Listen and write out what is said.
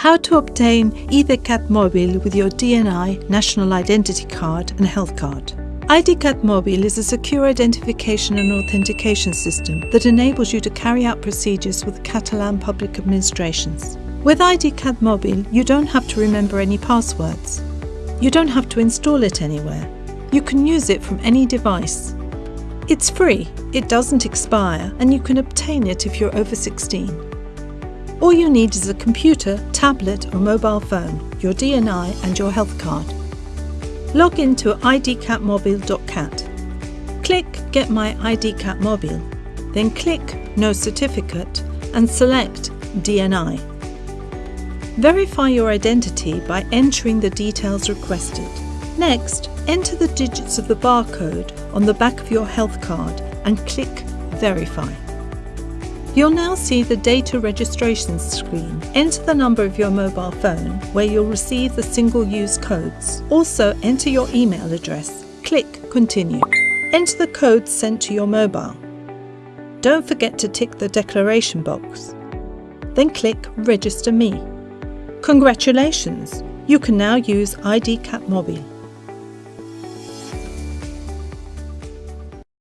How to obtain IDCAT Mobile with your DNI, National Identity Card and Health Card. IDCAT Mobile is a secure identification and authentication system that enables you to carry out procedures with Catalan public administrations. With IDCAT Mobile, you don't have to remember any passwords. You don't have to install it anywhere. You can use it from any device. It's free, it doesn't expire, and you can obtain it if you're over 16. All you need is a computer, tablet or mobile phone, your DNI and your health card. Log into idcatmobile.cat. Click Get My IDCAT Mobile, then click No Certificate and select DNI. Verify your identity by entering the details requested. Next, enter the digits of the barcode on the back of your health card and click Verify. You'll now see the data registration screen. Enter the number of your mobile phone where you'll receive the single-use codes. Also enter your email address. Click Continue. Enter the codes sent to your mobile. Don't forget to tick the declaration box. Then click Register Me. Congratulations! You can now use IDCAT Mobile.